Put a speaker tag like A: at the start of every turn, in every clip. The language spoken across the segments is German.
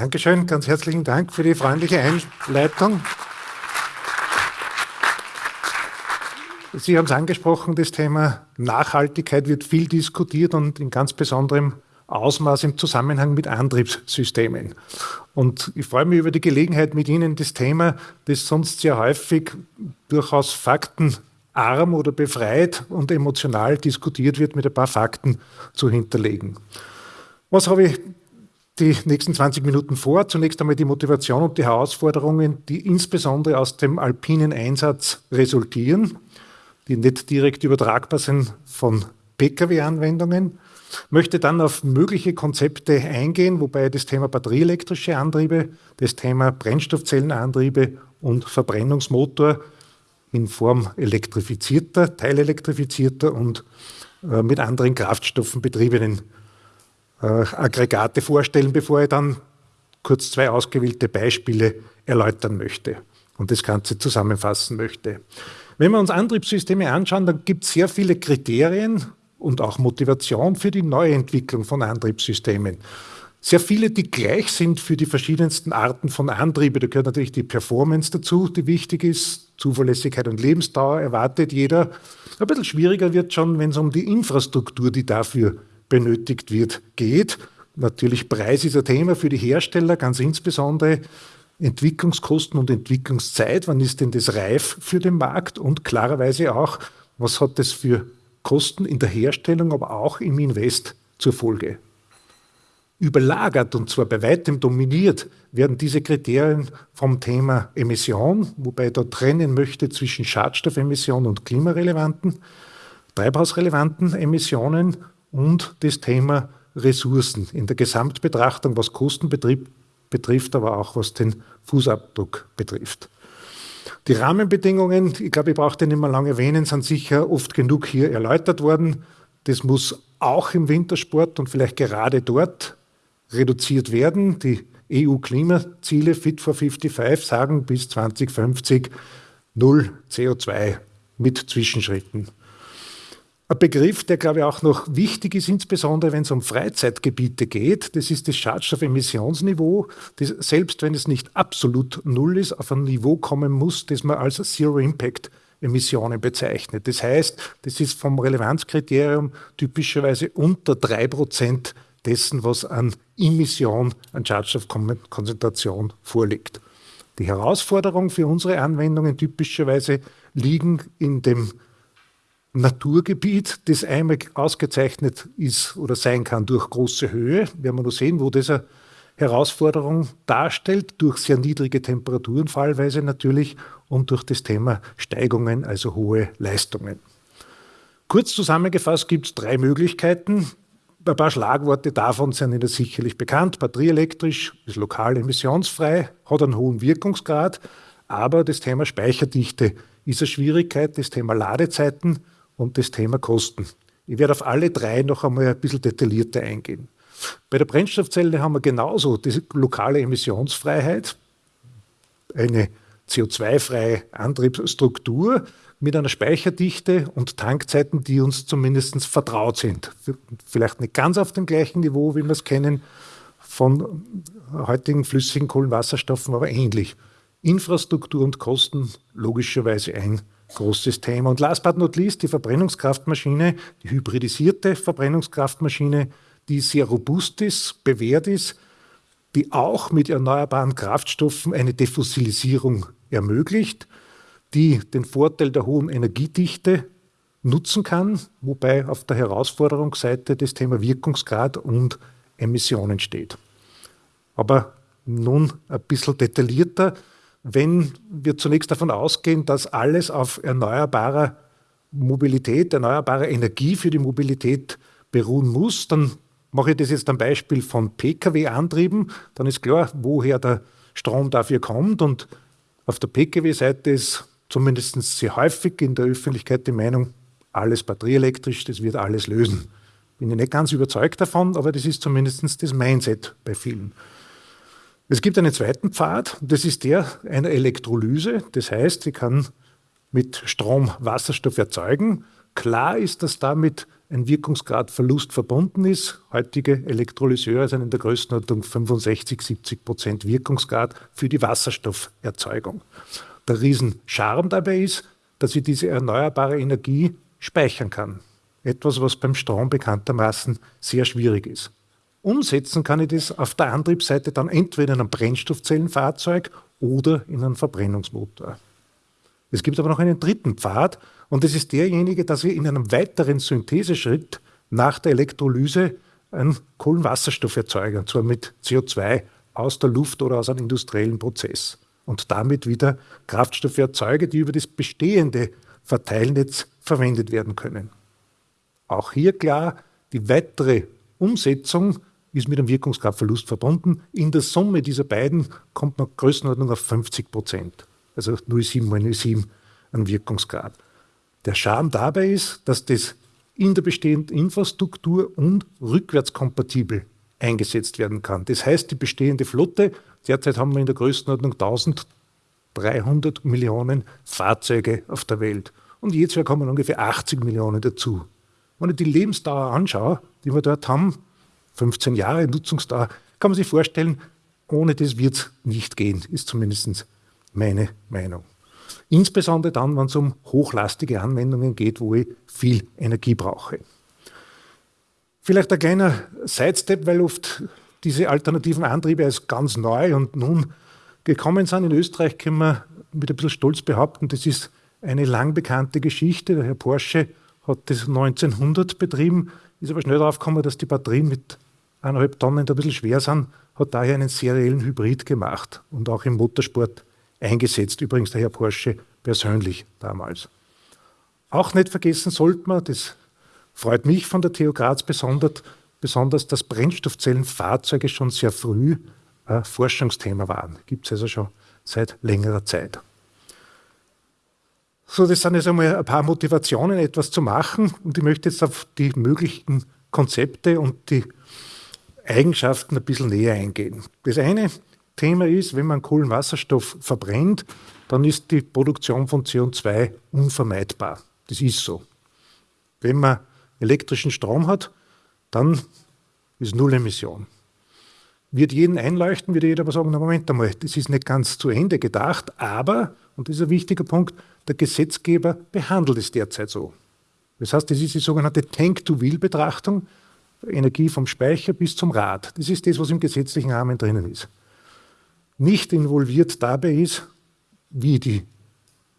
A: Dankeschön, ganz herzlichen Dank für die freundliche Einleitung. Sie haben es angesprochen, das Thema Nachhaltigkeit wird viel diskutiert und in ganz besonderem Ausmaß im Zusammenhang mit Antriebssystemen. Und ich freue mich über die Gelegenheit, mit Ihnen das Thema, das sonst sehr häufig durchaus faktenarm oder befreit und emotional diskutiert wird, mit ein paar Fakten zu hinterlegen. Was habe ich die nächsten 20 Minuten vor? Zunächst einmal die Motivation und die Herausforderungen, die insbesondere aus dem alpinen Einsatz resultieren, die nicht direkt übertragbar sind von Pkw-Anwendungen möchte dann auf mögliche Konzepte eingehen, wobei das Thema batterieelektrische Antriebe, das Thema Brennstoffzellenantriebe und Verbrennungsmotor in Form elektrifizierter, teilelektrifizierter und äh, mit anderen Kraftstoffen betriebenen äh, Aggregate vorstellen, bevor ich dann kurz zwei ausgewählte Beispiele erläutern möchte und das Ganze zusammenfassen möchte. Wenn wir uns Antriebssysteme anschauen, dann gibt es sehr viele Kriterien, und auch Motivation für die Neuentwicklung von Antriebssystemen. Sehr viele, die gleich sind für die verschiedensten Arten von Antriebe. Da gehört natürlich die Performance dazu, die wichtig ist. Zuverlässigkeit und Lebensdauer erwartet jeder. Ein bisschen schwieriger wird schon, wenn es um die Infrastruktur, die dafür benötigt wird, geht. Natürlich Preis ist ein Thema für die Hersteller, ganz insbesondere Entwicklungskosten und Entwicklungszeit. Wann ist denn das reif für den Markt? Und klarerweise auch, was hat das für Kosten in der Herstellung, aber auch im Invest zur Folge. Überlagert und zwar bei weitem dominiert werden diese Kriterien vom Thema Emission, wobei ich da trennen möchte zwischen Schadstoffemissionen und klimarelevanten, treibhausrelevanten Emissionen und das Thema Ressourcen in der Gesamtbetrachtung, was Kosten betrifft, aber auch was den Fußabdruck betrifft. Die Rahmenbedingungen, ich glaube, ich brauche den nicht mehr lange erwähnen, sind sicher oft genug hier erläutert worden. Das muss auch im Wintersport und vielleicht gerade dort reduziert werden. Die EU-Klimaziele Fit for 55 sagen bis 2050 null CO2 mit Zwischenschritten. Ein Begriff, der, glaube ich, auch noch wichtig ist, insbesondere wenn es um Freizeitgebiete geht, das ist das Schadstoffemissionsniveau, das selbst wenn es nicht absolut null ist, auf ein Niveau kommen muss, das man als Zero Impact Emissionen bezeichnet. Das heißt, das ist vom Relevanzkriterium typischerweise unter drei Prozent dessen, was an Emission, an Schadstoffkonzentration vorliegt. Die Herausforderungen für unsere Anwendungen typischerweise liegen in dem Naturgebiet, das einmal ausgezeichnet ist oder sein kann durch große Höhe. Werden wir noch sehen, wo das eine Herausforderung darstellt, durch sehr niedrige Temperaturen fallweise natürlich und durch das Thema Steigungen, also hohe Leistungen. Kurz zusammengefasst gibt es drei Möglichkeiten. Ein paar Schlagworte davon sind Ihnen sicherlich bekannt. Batterieelektrisch ist lokal emissionsfrei, hat einen hohen Wirkungsgrad, aber das Thema Speicherdichte ist eine Schwierigkeit, das Thema Ladezeiten und das Thema Kosten. Ich werde auf alle drei noch einmal ein bisschen detaillierter eingehen. Bei der Brennstoffzelle haben wir genauso die lokale Emissionsfreiheit, eine CO2-freie Antriebsstruktur mit einer Speicherdichte und Tankzeiten, die uns zumindest vertraut sind. Vielleicht nicht ganz auf dem gleichen Niveau, wie wir es kennen von heutigen flüssigen Kohlenwasserstoffen, aber ähnlich. Infrastruktur und Kosten logischerweise ein großes Thema. Und last but not least die Verbrennungskraftmaschine, die hybridisierte Verbrennungskraftmaschine, die sehr robust ist, bewährt ist, die auch mit erneuerbaren Kraftstoffen eine Defossilisierung ermöglicht, die den Vorteil der hohen Energiedichte nutzen kann, wobei auf der Herausforderungsseite das Thema Wirkungsgrad und Emissionen steht. Aber nun ein bisschen detaillierter wenn wir zunächst davon ausgehen, dass alles auf erneuerbarer Mobilität, erneuerbarer Energie für die Mobilität beruhen muss, dann mache ich das jetzt am Beispiel von Pkw-Antrieben, dann ist klar, woher der Strom dafür kommt. Und auf der Pkw-Seite ist zumindest sehr häufig in der Öffentlichkeit die Meinung, alles batterieelektrisch, das wird alles lösen. Bin ich nicht ganz überzeugt davon, aber das ist zumindest das Mindset bei vielen. Es gibt einen zweiten Pfad, das ist der einer Elektrolyse. Das heißt, ich kann mit Strom Wasserstoff erzeugen, Klar ist, dass damit ein Wirkungsgradverlust verbunden ist. Heutige Elektrolyseure sind in der Größenordnung 65, 70 Prozent Wirkungsgrad für die Wasserstofferzeugung. Der Riesenscharm dabei ist, dass ich diese erneuerbare Energie speichern kann. Etwas, was beim Strom bekanntermaßen sehr schwierig ist. Umsetzen kann ich das auf der Antriebsseite dann entweder in einem Brennstoffzellenfahrzeug oder in einem Verbrennungsmotor. Es gibt aber noch einen dritten Pfad und das ist derjenige, dass wir in einem weiteren Syntheseschritt nach der Elektrolyse einen Kohlenwasserstoff erzeugen, und zwar mit CO2 aus der Luft oder aus einem industriellen Prozess und damit wieder Kraftstoffe erzeuge, die über das bestehende Verteilnetz verwendet werden können. Auch hier klar, die weitere Umsetzung ist mit einem Wirkungskraftverlust verbunden. In der Summe dieser beiden kommt man Größenordnung auf 50 Prozent, also 0,7 mal 0,7 an Wirkungsgrad. Der Charme dabei ist, dass das in der bestehenden Infrastruktur und rückwärtskompatibel eingesetzt werden kann. Das heißt, die bestehende Flotte, derzeit haben wir in der Größenordnung 1300 Millionen Fahrzeuge auf der Welt. Und jedes Jahr kommen ungefähr 80 Millionen dazu. Wenn ich die Lebensdauer anschaue, die wir dort haben, 15 Jahre Nutzungsdauer, kann man sich vorstellen, ohne das wird es nicht gehen, ist zumindest meine Meinung. Insbesondere dann, wenn es um hochlastige Anwendungen geht, wo ich viel Energie brauche. Vielleicht ein kleiner Sidestep, weil oft diese alternativen Antriebe als ganz neu und nun gekommen sind. In Österreich können wir mit ein bisschen Stolz behaupten, das ist eine lang bekannte Geschichte. Der Herr Porsche hat das 1900 betrieben, ist aber schnell darauf gekommen, dass die Batterien mit eineinhalb Tonnen ein bisschen schwer sind, hat daher einen seriellen Hybrid gemacht und auch im Motorsport eingesetzt. Übrigens der Herr Porsche persönlich damals. Auch nicht vergessen sollte man, das freut mich von der TU Graz besonders, besonders dass Brennstoffzellenfahrzeuge schon sehr früh ein Forschungsthema waren. Gibt es also schon seit längerer Zeit. So, das sind jetzt einmal ein paar Motivationen, etwas zu machen. Und ich möchte jetzt auf die möglichen Konzepte und die Eigenschaften ein bisschen näher eingehen. Das eine Thema ist, wenn man Kohlenwasserstoff verbrennt, dann ist die Produktion von CO2 unvermeidbar. Das ist so. Wenn man elektrischen Strom hat, dann ist Null Emission. Wird jeden einleuchten, wird jeder aber sagen, na Moment einmal, das ist nicht ganz zu Ende gedacht, aber, und das ist ein wichtiger Punkt, der Gesetzgeber behandelt es derzeit so. Das heißt, das ist die sogenannte Tank-to-Wheel-Betrachtung, Energie vom Speicher bis zum Rad. Das ist das, was im gesetzlichen Rahmen drinnen ist. Nicht involviert dabei ist, wie die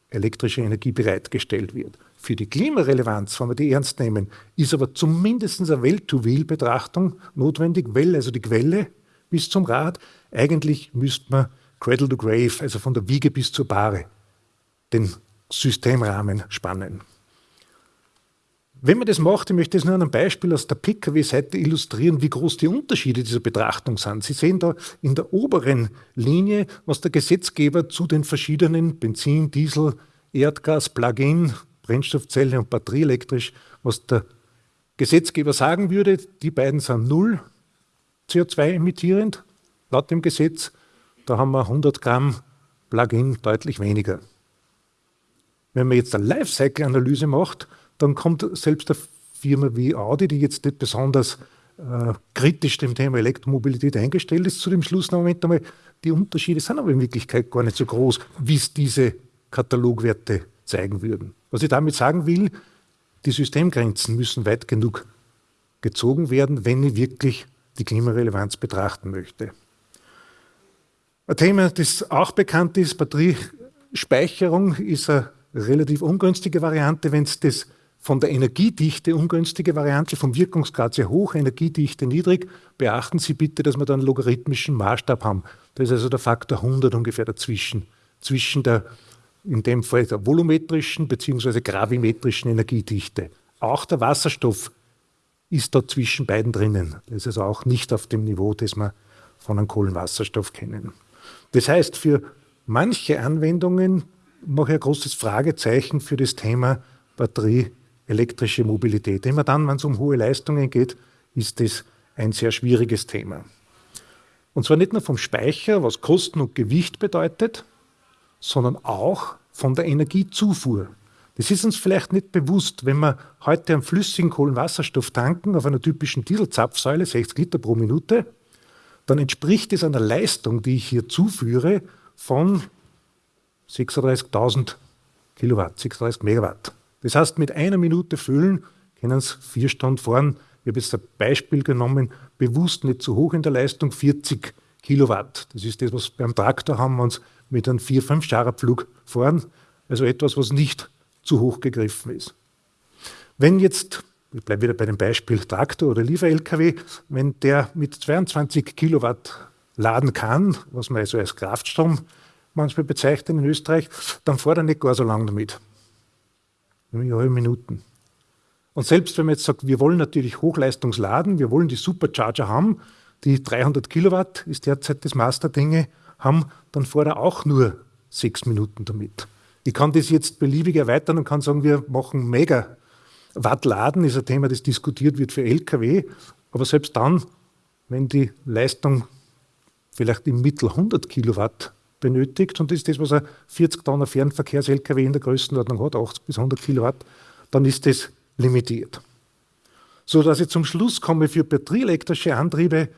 A: elektrische Energie bereitgestellt wird. Für die Klimarelevanz, wenn wir die ernst nehmen, ist aber zumindest eine Well-to-Wheel-Betrachtung notwendig, weil also die Quelle bis zum Rad, eigentlich müsste man Cradle to Grave, also von der Wiege bis zur Bahre, den Systemrahmen spannen. Wenn man das macht, ich möchte das nur an einem Beispiel aus der Pkw-Seite illustrieren, wie groß die Unterschiede dieser Betrachtung sind. Sie sehen da in der oberen Linie, was der Gesetzgeber zu den verschiedenen Benzin, Diesel, Erdgas, Plug-in, Brennstoffzelle und batterieelektrisch, was der Gesetzgeber sagen würde. Die beiden sind null CO2 emittierend, laut dem Gesetz. Da haben wir 100 Gramm Plug-in deutlich weniger. Wenn man jetzt eine Lifecycle-Analyse macht, dann kommt selbst eine Firma wie Audi, die jetzt nicht besonders äh, kritisch dem Thema Elektromobilität eingestellt ist, zu dem Schluss, na Moment einmal, die Unterschiede sind aber in Wirklichkeit gar nicht so groß, wie es diese Katalogwerte zeigen würden. Was ich damit sagen will, die Systemgrenzen müssen weit genug gezogen werden, wenn ich wirklich die Klimarelevanz betrachten möchte. Ein Thema, das auch bekannt ist, Batteriespeicherung ist eine relativ ungünstige Variante, wenn es das von der Energiedichte ungünstige Variante, vom Wirkungsgrad sehr hoch, Energiedichte niedrig. Beachten Sie bitte, dass wir da einen logarithmischen Maßstab haben. Da ist also der Faktor 100 ungefähr dazwischen, zwischen der, in dem Fall der volumetrischen bzw. gravimetrischen Energiedichte. Auch der Wasserstoff ist da zwischen beiden drinnen. Das ist also auch nicht auf dem Niveau, das wir von einem Kohlenwasserstoff kennen. Das heißt, für manche Anwendungen mache ein großes Fragezeichen für das Thema Batterie elektrische Mobilität. Immer dann, wenn es um hohe Leistungen geht, ist das ein sehr schwieriges Thema. Und zwar nicht nur vom Speicher, was Kosten und Gewicht bedeutet, sondern auch von der Energiezufuhr. Das ist uns vielleicht nicht bewusst, wenn wir heute einen flüssigen Kohlenwasserstoff tanken auf einer typischen Dieselzapfsäule, 60 Liter pro Minute, dann entspricht es einer Leistung, die ich hier zuführe, von 36.000 Kilowatt, 36 Megawatt. Das heißt, mit einer Minute füllen können Sie vier Stunden fahren. Ich habe jetzt ein Beispiel genommen, bewusst nicht zu hoch in der Leistung, 40 Kilowatt. Das ist das, was beim Traktor haben, wenn Sie mit einem 4-5 Scharabflug fahren. Also etwas, was nicht zu hoch gegriffen ist. Wenn jetzt, ich bleibe wieder bei dem Beispiel Traktor oder Liefer-LKW, wenn der mit 22 Kilowatt laden kann, was man also als Kraftstrom manchmal bezeichnet in Österreich, dann fährt er nicht gar so lange damit. Nämlich halbe Minuten. Und selbst wenn man jetzt sagt, wir wollen natürlich Hochleistungsladen, wir wollen die Supercharger haben, die 300 Kilowatt ist derzeit das Master Dinge, haben, dann fährt er auch nur sechs Minuten damit. Ich kann das jetzt beliebig erweitern und kann sagen, wir machen mega Watt laden, ist ein Thema, das diskutiert wird für Lkw. Aber selbst dann, wenn die Leistung vielleicht im Mittel 100 Kilowatt benötigt, und ist das, was ein 40 Tonner Fernverkehrs-Lkw in der Größenordnung hat, 80 bis 100 Kilowatt, dann ist das limitiert. So dass ich zum Schluss komme, für batterieelektrische Antriebe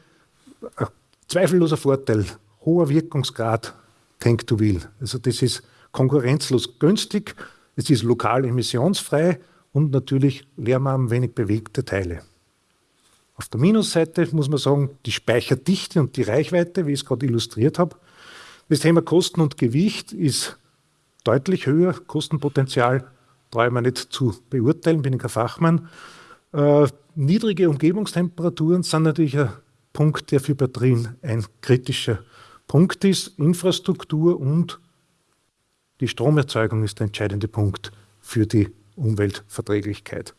A: ein zweifelloser Vorteil, hoher Wirkungsgrad, Tank to Wheel. Also das ist konkurrenzlos günstig, es ist lokal emissionsfrei und natürlich lärmarm wenig bewegte Teile. Auf der Minusseite muss man sagen, die Speicherdichte und die Reichweite, wie ich es gerade illustriert habe. Das Thema Kosten und Gewicht ist deutlich höher. Kostenpotenzial brauche ich mir nicht zu beurteilen, bin ich kein Fachmann. Äh, niedrige Umgebungstemperaturen sind natürlich ein Punkt, der für Batterien ein kritischer Punkt ist. Infrastruktur und die Stromerzeugung ist der entscheidende Punkt für die Umweltverträglichkeit.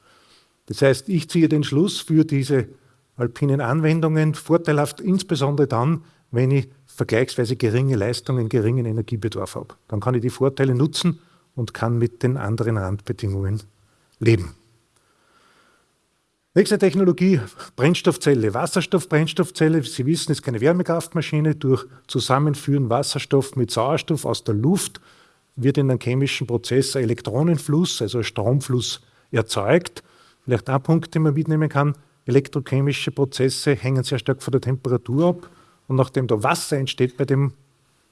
A: Das heißt, ich ziehe den Schluss für diese alpinen Anwendungen vorteilhaft, insbesondere dann, wenn ich vergleichsweise geringe Leistungen, geringen Energiebedarf habe. Dann kann ich die Vorteile nutzen und kann mit den anderen Randbedingungen leben. Nächste Technologie, Brennstoffzelle. Wasserstoffbrennstoffzelle, Sie wissen, ist keine Wärmekraftmaschine. Durch Zusammenführen Wasserstoff mit Sauerstoff aus der Luft wird in einem chemischen Prozess ein Elektronenfluss, also ein Stromfluss erzeugt. Vielleicht ein Punkt, den man mitnehmen kann, elektrochemische Prozesse hängen sehr stark von der Temperatur ab. Und nachdem da Wasser entsteht bei dem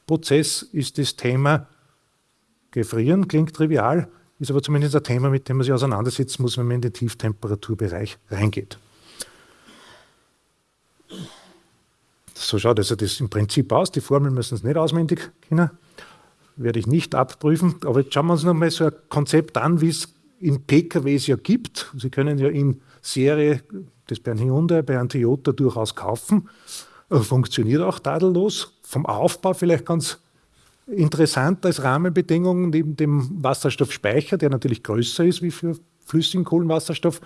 A: Prozess, ist das Thema Gefrieren, klingt trivial, ist aber zumindest ein Thema, mit dem man sich auseinandersetzen muss, wenn man in den Tieftemperaturbereich reingeht. So schaut also das im Prinzip aus. Die Formeln müssen es nicht auswendig kennen. Werde ich nicht abprüfen. Aber jetzt schauen wir uns nochmal so ein Konzept an, wie es in PKWs ja gibt. Sie können ja in Serie das bei einem Hyundai, bei einem Toyota durchaus kaufen. Äh, funktioniert auch tadellos. Vom Aufbau vielleicht ganz Interessant als Rahmenbedingung neben dem Wasserstoffspeicher, der natürlich größer ist wie für flüssigen Kohlenwasserstoff,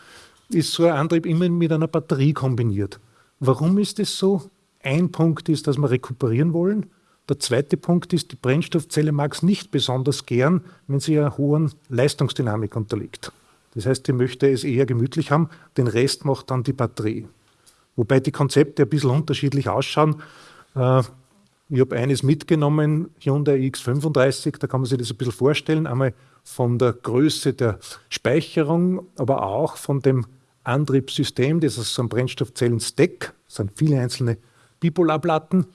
A: ist so ein Antrieb immer mit einer Batterie kombiniert. Warum ist es so? Ein Punkt ist, dass wir rekuperieren wollen. Der zweite Punkt ist, die Brennstoffzelle mag es nicht besonders gern, wenn sie einer hohen Leistungsdynamik unterliegt. Das heißt, die möchte es eher gemütlich haben, den Rest macht dann die Batterie. Wobei die Konzepte ein bisschen unterschiedlich ausschauen. Äh, ich habe eines mitgenommen, Hyundai X35, da kann man sich das ein bisschen vorstellen. Einmal von der Größe der Speicherung, aber auch von dem Antriebssystem, das aus einem Brennstoffzellen-Stack, sind viele einzelne Bipolarplatten,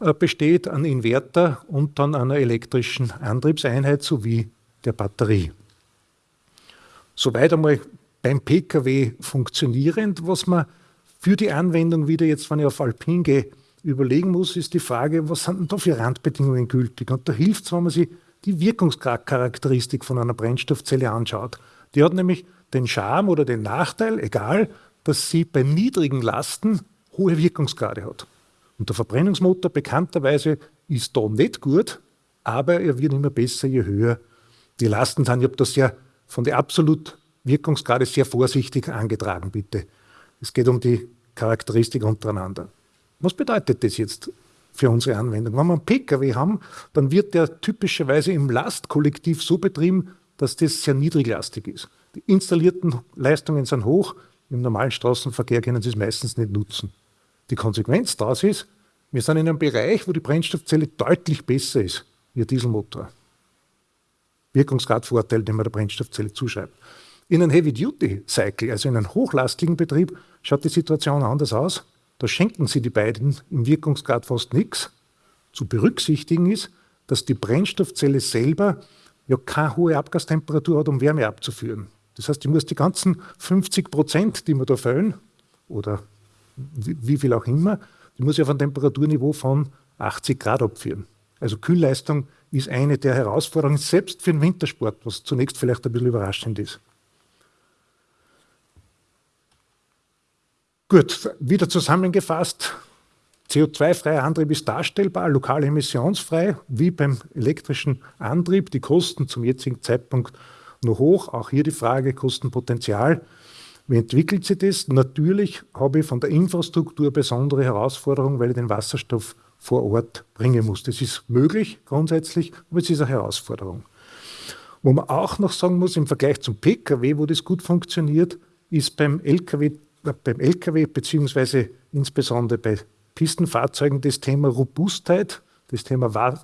A: äh, besteht, an Inverter und dann einer elektrischen Antriebseinheit sowie der Batterie. Soweit einmal beim Pkw funktionierend, was man für die Anwendung wieder jetzt, wenn ich auf Alpin gehe, überlegen muss, ist die Frage, was sind denn da für Randbedingungen gültig? Und da hilft es, wenn man sich die Wirkungscharakteristik von einer Brennstoffzelle anschaut. Die hat nämlich den Charme oder den Nachteil, egal, dass sie bei niedrigen Lasten hohe Wirkungsgrade hat. Und der Verbrennungsmotor bekannterweise ist da nicht gut, aber er wird immer besser, je höher die Lasten sind. Ich habe das ja von der absolut Wirkungsgrade sehr vorsichtig angetragen, bitte. Es geht um die Charakteristik untereinander. Was bedeutet das jetzt für unsere Anwendung? Wenn wir einen Pkw haben, dann wird der typischerweise im Lastkollektiv so betrieben, dass das sehr niedriglastig ist. Die installierten Leistungen sind hoch, im normalen Straßenverkehr können sie es meistens nicht nutzen. Die Konsequenz daraus ist, wir sind in einem Bereich, wo die Brennstoffzelle deutlich besser ist wie ein Dieselmotor. Wirkungsgradvorteil, den man der Brennstoffzelle zuschreibt. In einem Heavy-Duty-Cycle, also in einem hochlastigen Betrieb, schaut die Situation anders aus. Da schenken Sie die beiden im Wirkungsgrad fast nichts. Zu berücksichtigen ist, dass die Brennstoffzelle selber ja keine hohe Abgastemperatur hat, um Wärme abzuführen. Das heißt, ich muss die ganzen 50 Prozent, die mir da fehlen, oder wie viel auch immer, die muss ich auf ein Temperaturniveau von 80 Grad abführen. Also Kühlleistung ist eine der Herausforderungen, selbst für den Wintersport, was zunächst vielleicht ein bisschen überraschend ist. Gut, wieder zusammengefasst. CO2-freier Antrieb ist darstellbar, lokal emissionsfrei, wie beim elektrischen Antrieb. Die Kosten zum jetzigen Zeitpunkt noch hoch. Auch hier die Frage Kostenpotenzial. Wie entwickelt sich das? Natürlich habe ich von der Infrastruktur besondere Herausforderungen, weil ich den Wasserstoff vor Ort bringen muss. Das ist möglich grundsätzlich, aber es ist eine Herausforderung. Wo man auch noch sagen muss, im Vergleich zum Pkw, wo das gut funktioniert, ist beim Lkw beim Lkw beziehungsweise insbesondere bei Pistenfahrzeugen das Thema Robustheit, das Thema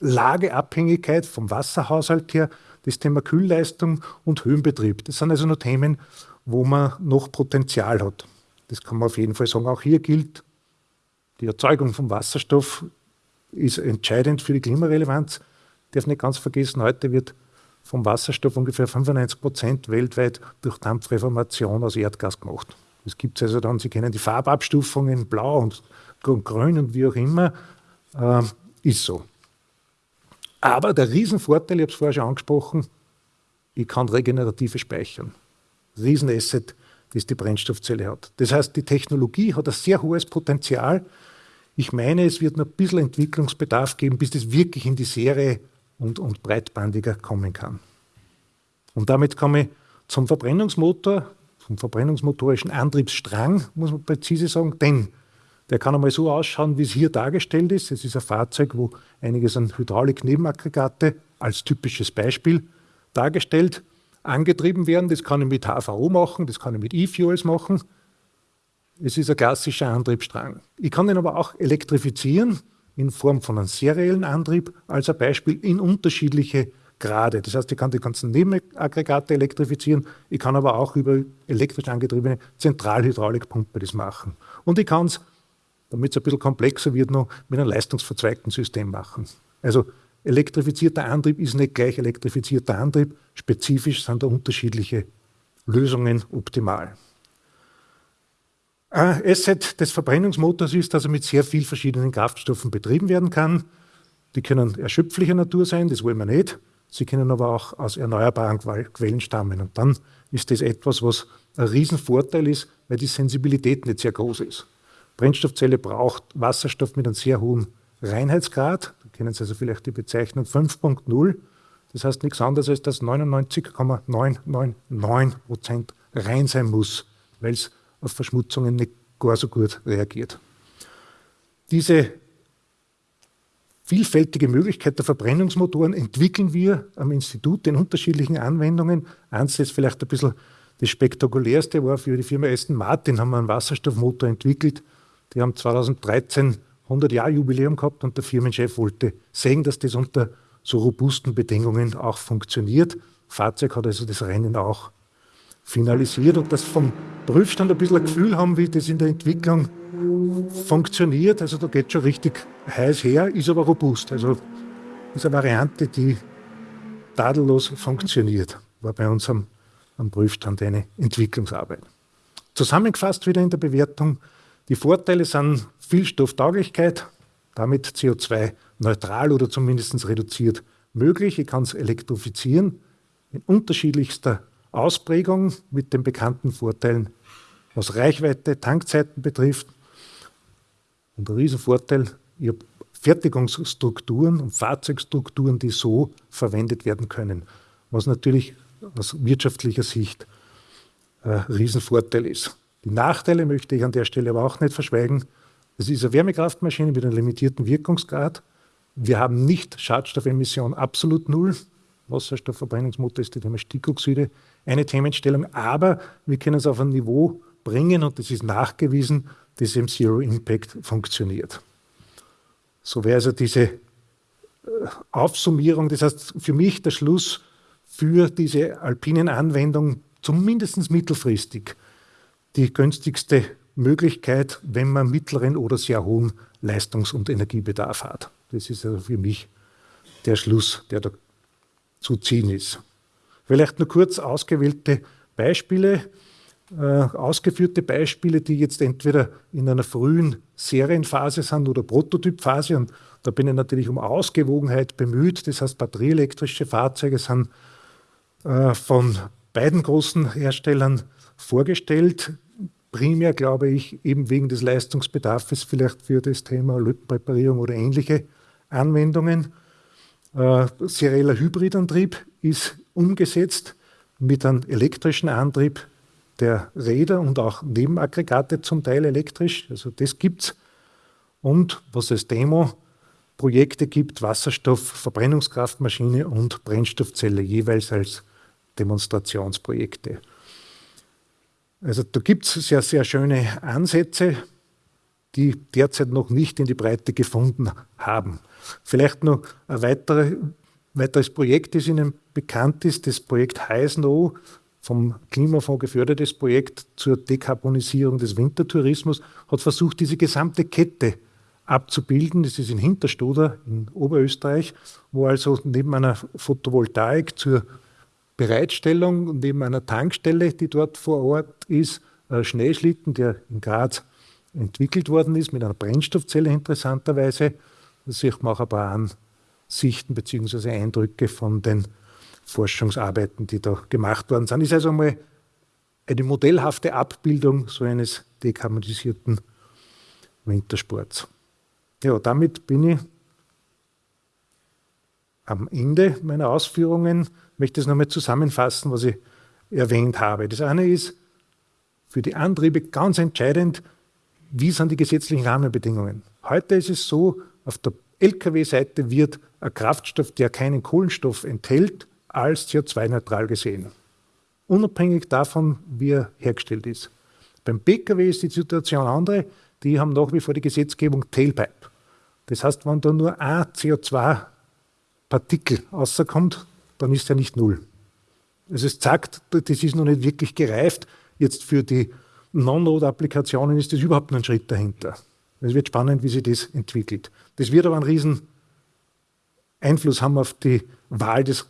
A: Lageabhängigkeit vom Wasserhaushalt her, das Thema Kühlleistung und Höhenbetrieb. Das sind also nur Themen, wo man noch Potenzial hat. Das kann man auf jeden Fall sagen. Auch hier gilt, die Erzeugung von Wasserstoff ist entscheidend für die Klimarelevanz. Ich darf nicht ganz vergessen, heute wird vom Wasserstoff ungefähr 95 Prozent weltweit durch Dampfreformation aus Erdgas gemacht. Es gibt also dann, Sie kennen die Farbabstufungen, blau und grün und wie auch immer, äh, ist so. Aber der Riesenvorteil, ich habe es vorher schon angesprochen, ich kann regenerative speichern. Riesenasset, das die Brennstoffzelle hat. Das heißt, die Technologie hat ein sehr hohes Potenzial. Ich meine, es wird noch ein bisschen Entwicklungsbedarf geben, bis das wirklich in die Serie und, und breitbandiger kommen kann. Und damit komme ich zum Verbrennungsmotor vom verbrennungsmotorischen Antriebsstrang, muss man präzise sagen, denn der kann einmal so ausschauen, wie es hier dargestellt ist. Es ist ein Fahrzeug, wo einiges an Hydraulik-Nebenaggregate als typisches Beispiel dargestellt angetrieben werden. Das kann ich mit HVO machen, das kann ich mit E-Fuels machen. Es ist ein klassischer Antriebsstrang. Ich kann den aber auch elektrifizieren in Form von einem seriellen Antrieb, als ein Beispiel in unterschiedliche Grade. Das heißt, ich kann die ganzen Nebenaggregate elektrifizieren, ich kann aber auch über elektrisch angetriebene Zentralhydraulikpumpe das machen. Und ich kann es, damit es ein bisschen komplexer wird, noch mit einem leistungsverzweigten System machen. Also elektrifizierter Antrieb ist nicht gleich elektrifizierter Antrieb, spezifisch sind da unterschiedliche Lösungen optimal. Ein Asset des Verbrennungsmotors ist, dass er mit sehr vielen verschiedenen Kraftstoffen betrieben werden kann. Die können erschöpflicher Natur sein, das wollen wir nicht. Sie können aber auch aus erneuerbaren Quellen stammen. Und dann ist das etwas, was ein Riesenvorteil ist, weil die Sensibilität nicht sehr groß ist. Brennstoffzelle braucht Wasserstoff mit einem sehr hohen Reinheitsgrad. Da kennen Sie also vielleicht die Bezeichnung 5.0. Das heißt nichts anderes als, dass 99,999 Prozent rein sein muss, weil es auf Verschmutzungen nicht gar so gut reagiert. Diese vielfältige Möglichkeit der Verbrennungsmotoren entwickeln wir am Institut in unterschiedlichen Anwendungen. Eins ist vielleicht ein bisschen das spektakulärste, war für die Firma Aston Martin, haben wir einen Wasserstoffmotor entwickelt. Die haben 2013 100 Jahre Jubiläum gehabt und der Firmenchef wollte sehen, dass das unter so robusten Bedingungen auch funktioniert. Fahrzeug hat also das Rennen auch finalisiert und das vom Prüfstand ein bisschen ein Gefühl haben, wie das in der Entwicklung funktioniert. Also da geht schon richtig heiß her, ist aber robust. Also ist eine Variante, die tadellos funktioniert. War bei uns am, am Prüfstand eine Entwicklungsarbeit. Zusammengefasst wieder in der Bewertung, die Vorteile sind Vielstofftauglichkeit, damit CO2-neutral oder zumindest reduziert möglich. Ich kann es elektrifizieren in unterschiedlichster Ausprägung mit den bekannten Vorteilen, was Reichweite, Tankzeiten betrifft, und ein Riesenvorteil, ich habe Fertigungsstrukturen und Fahrzeugstrukturen, die so verwendet werden können, was natürlich aus wirtschaftlicher Sicht ein Riesenvorteil ist. Die Nachteile möchte ich an der Stelle aber auch nicht verschweigen. Es ist eine Wärmekraftmaschine mit einem limitierten Wirkungsgrad. Wir haben nicht Schadstoffemission absolut null. Wasserstoffverbrennungsmotor ist das Thema Stickoxide eine Themenstellung, aber wir können es auf ein Niveau bringen und das ist nachgewiesen, das im Zero Impact funktioniert. So wäre also diese Aufsummierung, das heißt für mich der Schluss für diese alpinen Anwendung zumindest mittelfristig die günstigste Möglichkeit, wenn man mittleren oder sehr hohen Leistungs- und Energiebedarf hat. Das ist also für mich der Schluss, der da zu ziehen ist. Vielleicht nur kurz ausgewählte Beispiele, äh, ausgeführte Beispiele, die jetzt entweder in einer frühen Serienphase sind oder Prototypphase. Und da bin ich natürlich um Ausgewogenheit bemüht. Das heißt, batterieelektrische Fahrzeuge sind äh, von beiden großen Herstellern vorgestellt. Primär, glaube ich, eben wegen des Leistungsbedarfs vielleicht für das Thema Lötpräparierung oder ähnliche Anwendungen. Äh, serieller Hybridantrieb ist umgesetzt mit einem elektrischen Antrieb der Räder und auch Nebenaggregate zum Teil elektrisch. Also das gibt es. Und was es Demo-Projekte gibt, Wasserstoff, Verbrennungskraftmaschine und Brennstoffzelle jeweils als Demonstrationsprojekte. Also da gibt es sehr, sehr schöne Ansätze, die derzeit noch nicht in die Breite gefunden haben. Vielleicht noch ein weitere, weiteres Projekt, das Ihnen bekannt ist, das Projekt Heisno, vom Klimafonds gefördertes Projekt zur Dekarbonisierung des Wintertourismus, hat versucht, diese gesamte Kette abzubilden. Das ist in Hinterstoder in Oberösterreich, wo also neben einer Photovoltaik zur Bereitstellung, neben einer Tankstelle, die dort vor Ort ist, Schneeschlitten, der in Graz entwickelt worden ist, mit einer Brennstoffzelle interessanterweise. Da sieht man auch ein paar Ansichten bzw. Eindrücke von den Forschungsarbeiten, die da gemacht worden sind. Ist also einmal eine modellhafte Abbildung so eines dekarbonisierten Wintersports. Ja, damit bin ich am Ende meiner Ausführungen. Ich möchte es nochmal zusammenfassen, was ich erwähnt habe. Das eine ist für die Antriebe ganz entscheidend, wie sind die gesetzlichen Rahmenbedingungen. Heute ist es so, auf der Lkw-Seite wird ein Kraftstoff, der keinen Kohlenstoff enthält, als CO2-neutral gesehen. Unabhängig davon, wie er hergestellt ist. Beim Pkw ist die Situation andere. Die haben nach wie vor die Gesetzgebung Tailpipe. Das heißt, wenn da nur ein CO2-Partikel rauskommt, dann ist er nicht null. Also es zeigt, das ist noch nicht wirklich gereift. Jetzt für die Non-Node-Applikationen ist das überhaupt ein Schritt dahinter. Es wird spannend, wie sich das entwickelt. Das wird aber einen riesen Einfluss haben auf die Wahl des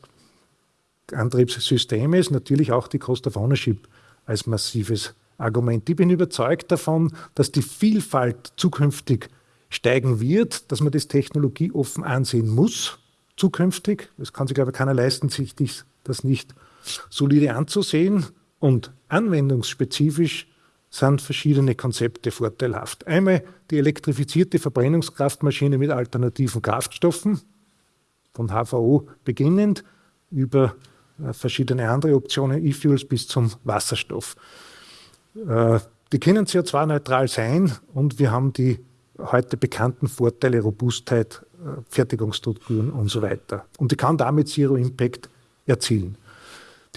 A: Antriebssystems, natürlich auch die Cost of Ownership als massives Argument. Ich bin überzeugt davon, dass die Vielfalt zukünftig steigen wird, dass man das technologieoffen ansehen muss, zukünftig. Es kann sich aber keiner leisten, sich das nicht solide anzusehen. Und anwendungsspezifisch sind verschiedene Konzepte vorteilhaft. Einmal die elektrifizierte Verbrennungskraftmaschine mit alternativen Kraftstoffen, von HVO beginnend, über äh, verschiedene andere Optionen, E-Fuels bis zum Wasserstoff. Äh, die können CO2-neutral sein und wir haben die heute bekannten Vorteile Robustheit, äh, Fertigungsstrukturen und so weiter. Und die kann damit Zero Impact erzielen.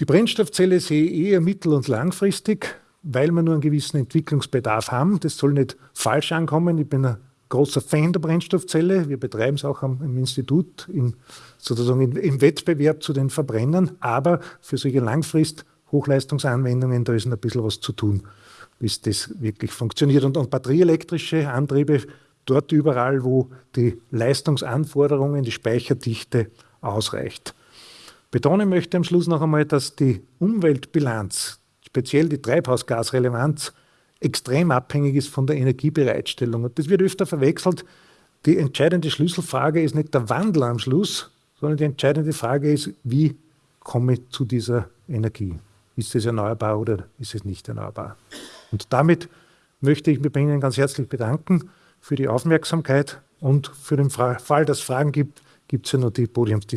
A: Die Brennstoffzelle sehe ich eher mittel- und langfristig, weil wir nur einen gewissen Entwicklungsbedarf haben. Das soll nicht falsch ankommen. Ich bin ein großer Fan der Brennstoffzelle. Wir betreiben es auch am, im Institut in, sozusagen in, im Wettbewerb zu den Verbrennern. Aber für solche Langfrist-Hochleistungsanwendungen, da ist ein bisschen was zu tun, bis das wirklich funktioniert. Und, und batterieelektrische Antriebe, dort überall, wo die Leistungsanforderungen, die Speicherdichte ausreicht. Betonen möchte am Schluss noch einmal, dass die Umweltbilanz, speziell die Treibhausgasrelevanz, extrem abhängig ist von der Energiebereitstellung. Und das wird öfter verwechselt. Die entscheidende Schlüsselfrage ist nicht der Wandel am Schluss, sondern die entscheidende Frage ist, wie komme ich zu dieser Energie? Ist es erneuerbar oder ist es nicht erneuerbar? Und damit möchte ich mich bei Ihnen ganz herzlich bedanken für die Aufmerksamkeit und für den Fall, dass es Fragen gibt, gibt es ja noch die Podiumsdiskussion.